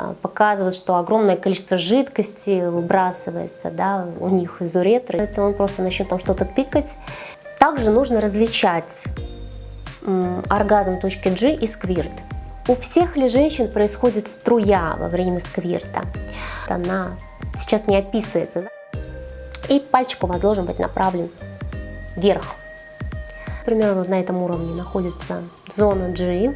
а, показывают, что огромное количество жидкости выбрасывается да, у них из уретры. Он просто начнет там что-то тыкать. Также нужно различать оргазм точки G и сквирт. У всех ли женщин происходит струя во время сквирта? Она сейчас не описывается. Да? И пальчик у вас должен быть направлен вверх. Примерно на этом уровне находится зона G.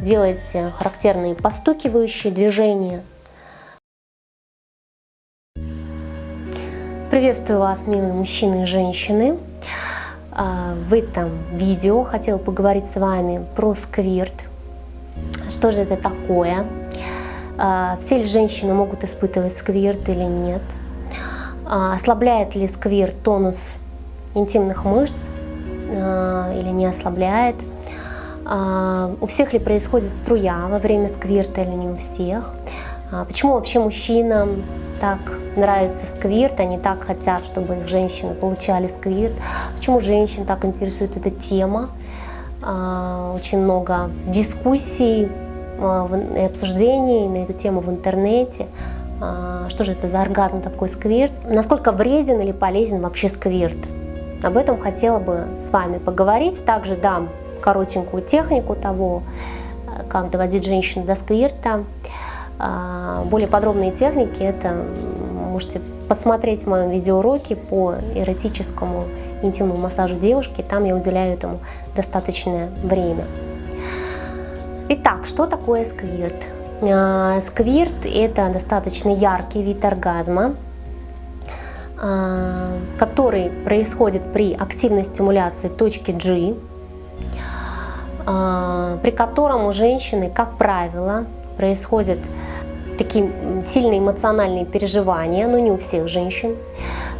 Делайте характерные постукивающие движения. Приветствую вас, милые мужчины и женщины. А, в этом видео хотела поговорить с вами про сквирт, что же это такое? А, все ли женщины могут испытывать сквирт или нет? А, ослабляет ли сквирт тонус интимных мышц или не ослабляет? У всех ли происходит струя во время сквирта или не у всех? Почему вообще мужчинам так нравится сквирт, они так хотят, чтобы их женщины получали сквирт? Почему женщин так интересует эта тема? А, очень много дискуссий а, и обсуждений на эту тему в интернете. А, что же это за оргазм такой сквирт? Насколько вреден или полезен вообще сквирт? Об этом хотела бы с вами поговорить. Также дам коротенькую технику того, как доводить женщину до сквирта. Более подробные техники это можете посмотреть в моем видеоуроке по эротическому интимному массажу девушки. Там я уделяю этому достаточное время. Итак, что такое сквирт? А, сквирт – это достаточно яркий вид оргазма, а, который происходит при активной стимуляции точки G, а, при котором у женщины, как правило, происходит такие сильные эмоциональные переживания, но не у всех женщин.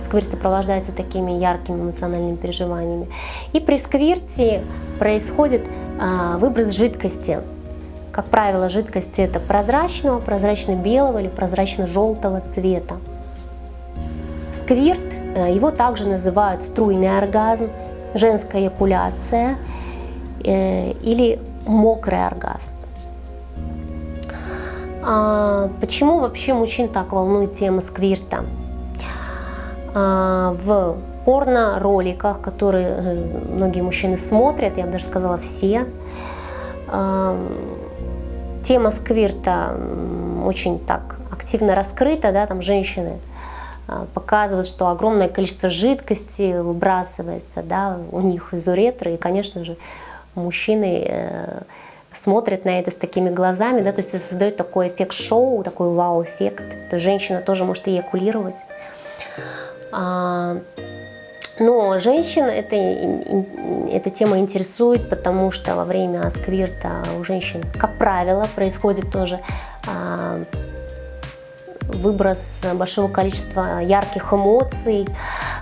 Сквирт сопровождается такими яркими эмоциональными переживаниями. И при сквирте происходит а, выброс жидкости. Как правило, жидкость это прозрачного, прозрачно-белого или прозрачно-желтого цвета. Сквирт, э, его также называют струйный оргазм, женская эякуляция э, или мокрый оргазм. А почему вообще мужчин так волнует тема сквирта? А, в порно-роликах, которые э, многие мужчины смотрят, я бы даже сказала все, а, тема сквирта очень так активно раскрыта, да, там женщины а, показывают, что огромное количество жидкости выбрасывается да, у них из уретры, и, конечно же, мужчины э, смотрит на это с такими глазами, да, то есть создает такой эффект шоу, такой вау-эффект. То женщина тоже может эякулировать. А, но женщин это, эта тема интересует, потому что во время сквирта у женщин, как правило, происходит тоже а, выброс большого количества ярких эмоций.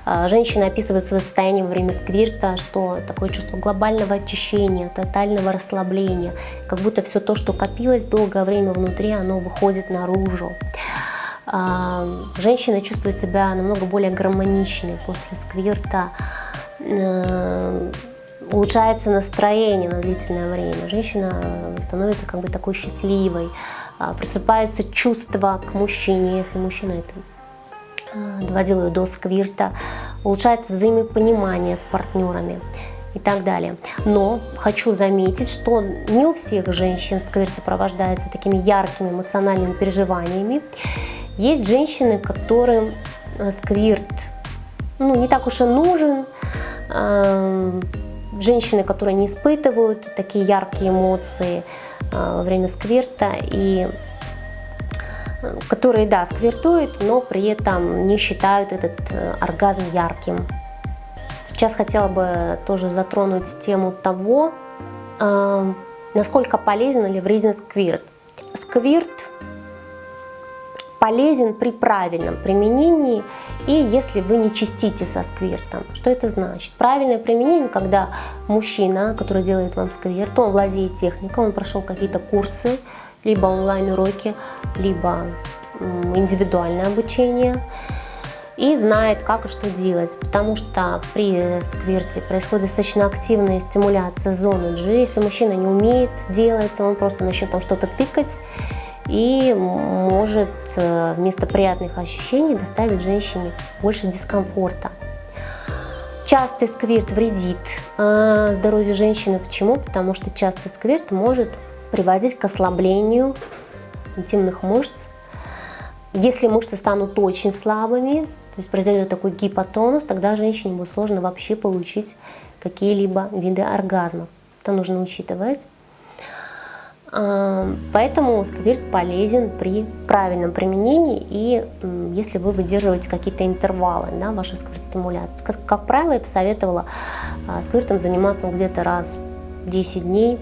А, женщины описывают свое состояние во время сквирта, что такое чувство глобального очищения, тотального расслабления, как будто все то, что копилось долгое время внутри, оно выходит наружу. А, женщина чувствует себя намного более гармоничной после сквирта, э, улучшается настроение на длительное время, женщина становится как бы такой счастливой, просыпается чувство к мужчине, если мужчина это а, доводил ее до сквирта, улучшается взаимопонимание с партнерами и так далее. Но хочу заметить, что не у всех женщин сквирт сопровождается такими яркими эмоциональными переживаниями. Есть женщины, которым а, сквирт ну, не так уж и нужен, женщины, которые не испытывают такие яркие эмоции, Э, во время сквирта и э, которые, да, сквиртуют, но при этом не считают этот э, оргазм ярким. Сейчас хотела бы тоже затронуть тему того, насколько полезен или вреден сквирт. Сквирт полезен при правильном применении и если вы не чистите со сквиртом. Что это значит? Правильное применение, когда мужчина, который делает вам сквирт, он владеет техникой, он прошел какие-то курсы, либо онлайн-уроки, либо индивидуальное обучение, и знает, как и что делать, потому что при сквирте происходит достаточно активная стимуляция зоны G. Если мужчина не умеет делать, он просто начнет там что-то тыкать, и может э, вместо приятных ощущений доставить женщине больше дискомфорта. Частый сквирт вредит э, здоровью женщины. Почему? Потому что частый сквирт может приводить к ослаблению интимных мышц. Если мышцы станут очень слабыми, то есть произойдет такой гипотонус, тогда женщине будет сложно вообще получить какие-либо виды оргазмов. Это нужно учитывать. А, поэтому сквирт полезен при правильном применении и если вы выдерживаете какие-то интервалы да, вашей сквирт-стимуляции. Как, как правило, я посоветовала а, сквиртом заниматься где-то раз в 10 дней,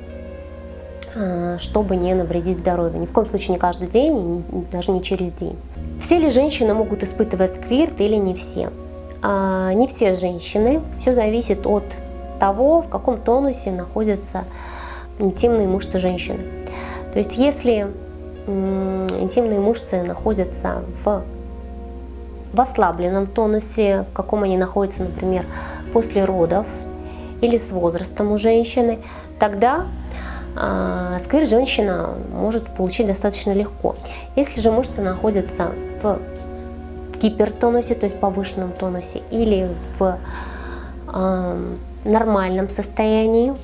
а, чтобы не навредить здоровью. Ни в коем случае не каждый день, даже не через день. Все ли женщины могут испытывать сквирт или не все? Не все женщины. Все зависит от того, в каком тонусе находятся интимные мышцы женщины. То есть если интимные мышцы находятся в, в ослабленном тонусе, в каком они находятся, например, после родов или с возрастом у женщины, тогда э, сквер женщина может получить достаточно легко. Если же мышцы находятся в гипертонусе, то есть повышенном тонусе, или в э, нормальном состоянии,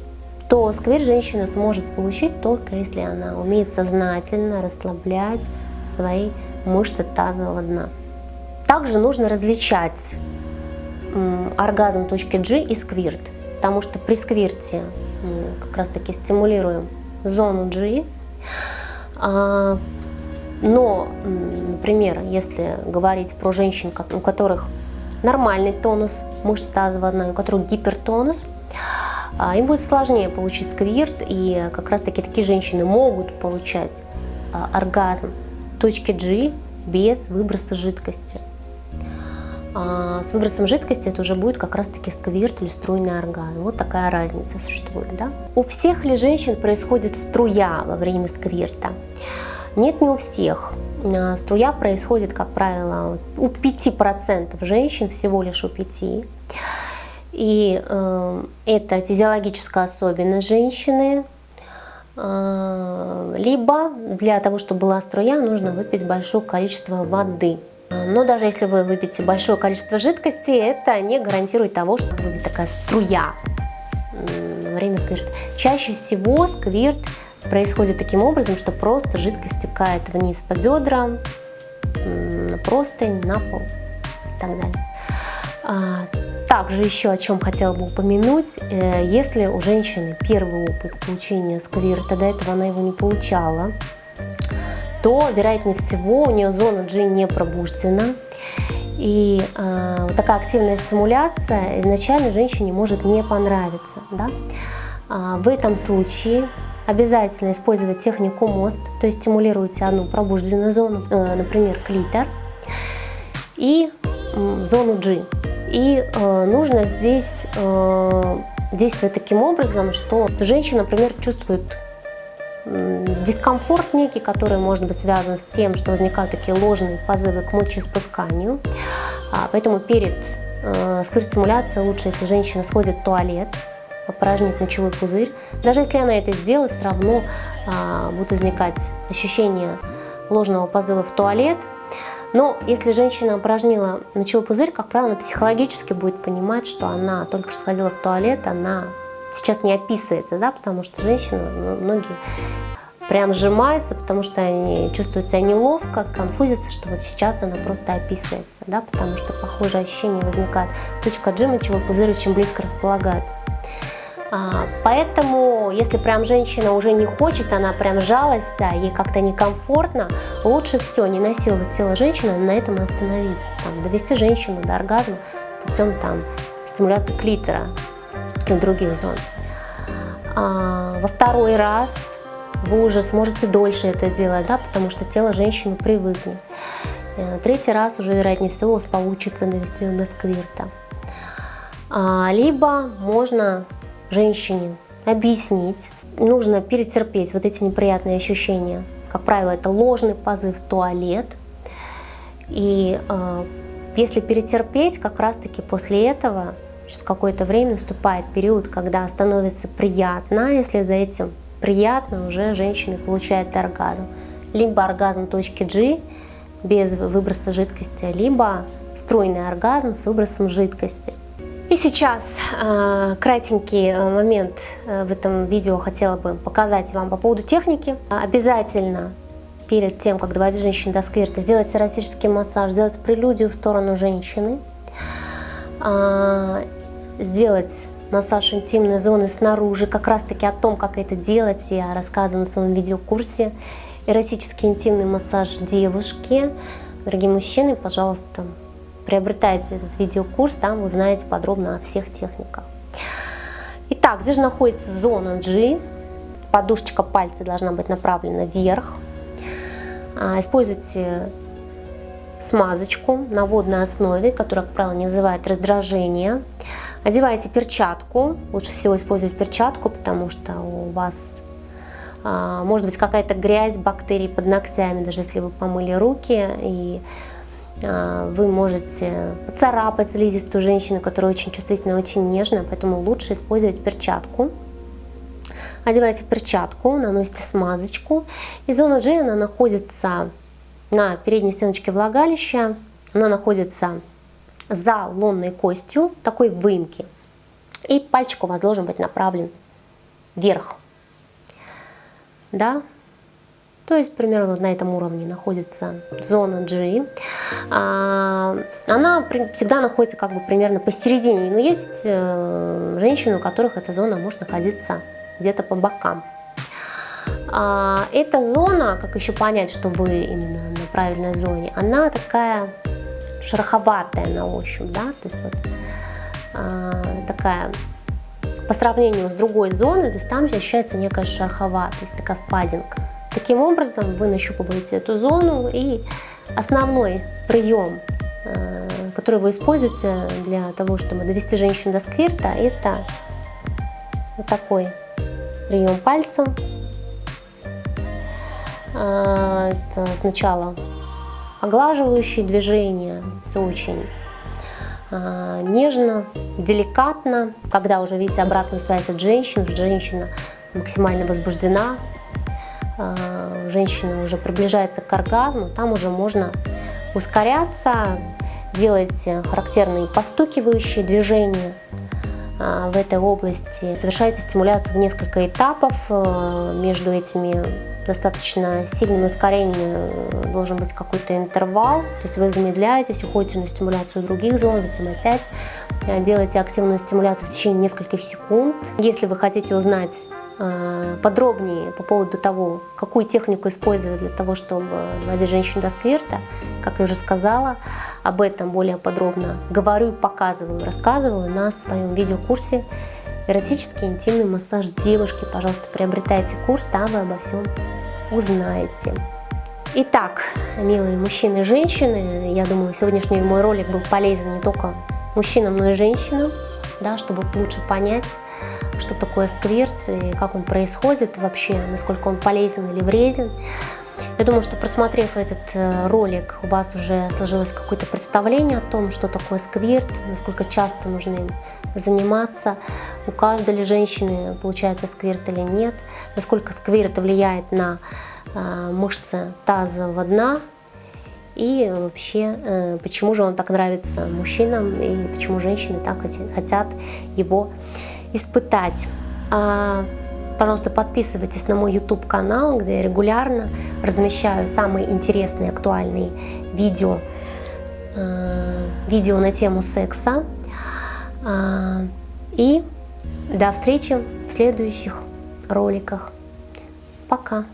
то сквер женщина сможет получить только если она умеет сознательно расслаблять свои мышцы тазового дна. Также нужно различать оргазм точки G и сквирт, потому что при сквирте мы как раз таки стимулируем зону G, а, но, например, если говорить про женщин, у которых нормальный тонус мышц тазового дна, у которых гипертонус, им будет сложнее получить сквирт, и как раз таки такие женщины могут получать а, оргазм точки G без выброса жидкости. А с выбросом жидкости это уже будет как раз таки сквирт или струйный оргазм. Вот такая разница существует. Да? У всех ли женщин происходит струя во время сквирта? Нет, не у всех. А, струя происходит, как правило, у 5% женщин, всего лишь у 5%. И э, это физиологическая особенность женщины. Э, либо для того, чтобы была струя, нужно выпить большое количество воды. Но даже если вы выпьете большое количество жидкости, это не гарантирует того, что будет такая струя время сквирта. Чаще всего сквирт происходит таким образом, что просто жидкость стекает вниз по бедрам, на простынь, на пол и так далее. Также еще о чем хотела бы упомянуть, э, если у женщины первый опыт получения сквирта, до этого она его не получала, то, вероятнее всего, у нее зона G не пробуждена. И э, такая активная стимуляция изначально женщине может не понравиться. Да? А в этом случае обязательно использовать технику мост, то есть стимулируйте одну пробужденную зону, э, например, клитор, и э, зону G. И э, нужно здесь э, действовать таким образом, что женщина, например, чувствует дискомфорт некий, который может быть связан с тем, что возникают такие ложные позывы к мочеиспусканию. А, поэтому перед э, сквирт-стимуляцией лучше, если женщина сходит в туалет, опорожнит мочевой пузырь. Даже если она это сделает, все равно а, будет возникать ощущение ложного позыва в туалет, но если женщина опорожнила мочевой пузырь, как правило, она психологически будет понимать, что она только что сходила в туалет, она сейчас не описывается, да, потому что женщины, ну, многие прям сжимаются, потому что они чувствуют себя неловко, конфузятся, что вот сейчас она просто описывается, да, потому что похожие ощущения возникают. Точка G мочевой пузырь очень близко располагается. А, если прям женщина уже не хочет, она прям жалась, а ей как-то некомфортно, лучше все не насиловать тело женщины, на этом остановиться. Там, довести женщину до оргазма путем там, стимуляции клитора и других зон. А, во второй раз вы уже сможете дольше это делать, да, потому что тело женщины привыкнет. Э, третий раз уже, вероятнее всего, у вас получится довести ее до сквирта. А, либо можно женщине объяснить, нужно перетерпеть вот эти неприятные ощущения. Как правило, это ложный позыв в туалет. И э, если перетерпеть, как раз-таки после этого, через какое-то время наступает период, когда становится приятно, если за этим приятно, уже женщина получает оргазм. либо оргазм точки G без выброса жидкости, либо стройный оргазм с выбросом жидкости. И сейчас э, кратенький э, момент э, в этом видео хотела бы показать вам по поводу техники. Обязательно перед тем, как доводить женщину до сквирта, сделать эротический массаж, сделать прелюдию в сторону женщины, э, сделать массаж интимной зоны снаружи, как раз таки о том, как это делать, я рассказываю на своем видеокурсе. Эротический интимный массаж девушки. Дорогие мужчины, пожалуйста, приобретайте этот видеокурс, там вы узнаете подробно о всех техниках. Итак, где же находится зона G? Подушечка пальца должна быть направлена вверх. А, используйте смазочку на водной основе, которая, как правило, не вызывает раздражения. Одеваете перчатку, лучше всего использовать перчатку, потому что у вас а, может быть какая-то грязь, бактерии под ногтями, даже если вы помыли руки, и вы можете поцарапать слизистую женщину, которая очень чувствительная, очень нежная, поэтому лучше использовать перчатку. Одеваете перчатку, наносите смазочку, и зона G она находится на передней стеночке влагалища, она находится за лонной костью такой выемки. И пальчик у вас должен быть направлен вверх. Да? То есть примерно на этом уровне находится зона G. А, она всегда находится как бы примерно посередине. Но есть э, женщины, у которых эта зона может находиться где-то по бокам. А, эта зона, как еще понять, что вы именно на правильной зоне, она такая шероховатая на ощупь, да, то есть вот а, такая по сравнению с другой зоной, то есть там ощущается некая шероховатость, такая впадинка. Таким образом вы нащупываете эту зону и основной прием, а, который вы используете для того, чтобы довести женщину до сквирта, это вот такой прием пальцем. А, это сначала оглаживающие движения, все очень э, нежно, деликатно. Когда уже видите обратную связь от женщины, женщина максимально возбуждена, э, женщина уже приближается к оргазму, там уже можно ускоряться, делать характерные постукивающие движения в этой области, совершаете стимуляцию в несколько этапов э, между этими достаточно сильным ускорением должен быть какой-то интервал, то есть вы замедляетесь, уходите на стимуляцию других зон, затем опять э, делаете активную стимуляцию в течение нескольких секунд. Если вы хотите узнать э, подробнее по поводу того, какую технику использовать для того, чтобы доводить женщину до сквирта, как я уже сказала, об этом более подробно говорю, показываю, рассказываю на своем видеокурсе эротический интимный массаж девушки. Пожалуйста, приобретайте курс, там вы обо всем узнаете. Итак, милые мужчины и женщины, я думаю, сегодняшний мой ролик был полезен не только мужчинам, но и женщинам, да, чтобы лучше понять, что такое сквирт и как он происходит вообще, насколько он полезен или вреден. Я думаю, что просмотрев этот э, ролик, у вас уже сложилось какое-то представление о том, что такое сквирт, насколько часто нужно им заниматься, у каждой ли женщины получается сквирт или нет, насколько сквирт влияет на э, мышцы тазового дна, и вообще, э, почему же он так нравится мужчинам, и почему женщины так хотят его испытать. А, пожалуйста, подписывайтесь на мой YouTube канал, где я регулярно размещаю самые интересные, актуальные видео, э, видео на тему секса. А, и до встречи в следующих роликах. Пока!